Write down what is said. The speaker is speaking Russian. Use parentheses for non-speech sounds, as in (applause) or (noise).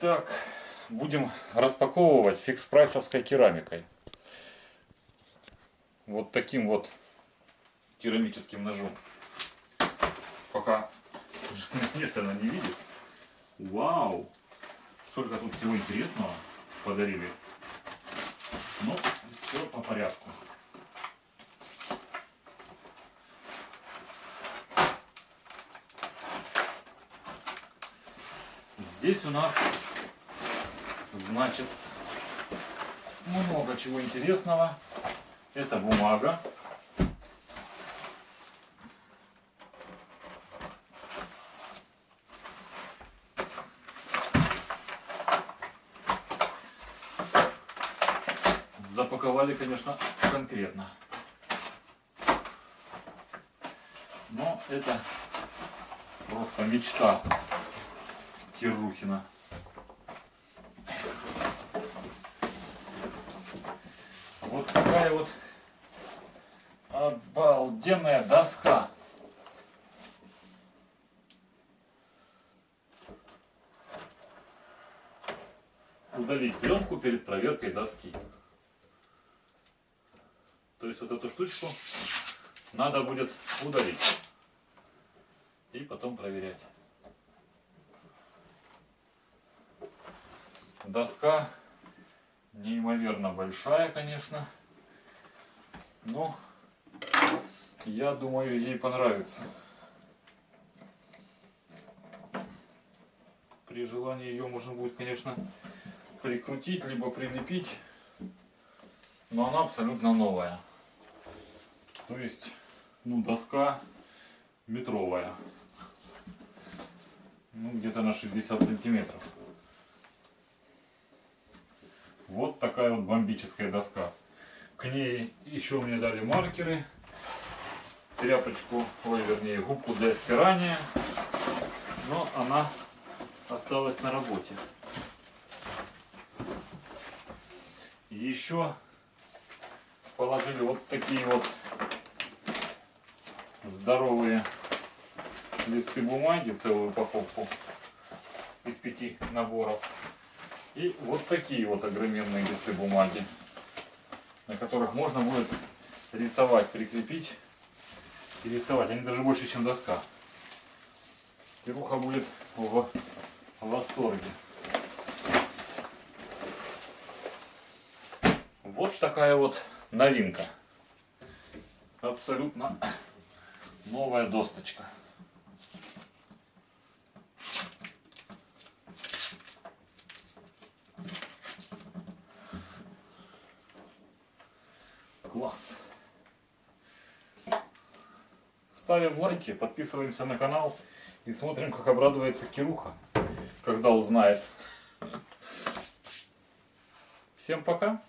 Итак, будем распаковывать фикс-прайсовской керамикой. Вот таким вот керамическим ножом. Пока (laughs) нет, она не видит. Вау! Сколько тут всего интересного подарили. Ну, все по порядку. Здесь у нас, значит, много чего интересного. Это бумага. Запаковали, конечно, конкретно. Но это просто мечта Кирухина. Вот такая вот обалденная доска. Удалить пленку перед проверкой доски. То есть вот эту штучку надо будет удалить. И потом проверять. Доска неимоверно большая, конечно. Но я думаю, ей понравится. При желании ее можно будет, конечно, прикрутить, либо прилепить. Но она абсолютно новая. То есть, ну, доска метровая. Ну, где-то на 60 сантиметров. Вот такая вот бомбическая доска. К ней еще мне дали маркеры, тряпочку, ой, вернее, губку для стирания. Но она осталась на работе. Еще положили вот такие вот здоровые листы бумаги, целую упаковку из пяти наборов. И вот такие вот огроменные листы бумаги, на которых можно будет рисовать, прикрепить и рисовать. Они даже больше, чем доска. Кируха будет в восторге. Вот такая вот новинка. Абсолютно новая досточка. Класс. Ставим лайки, подписываемся на канал и смотрим, как обрадуется Кируха, когда узнает. Всем пока!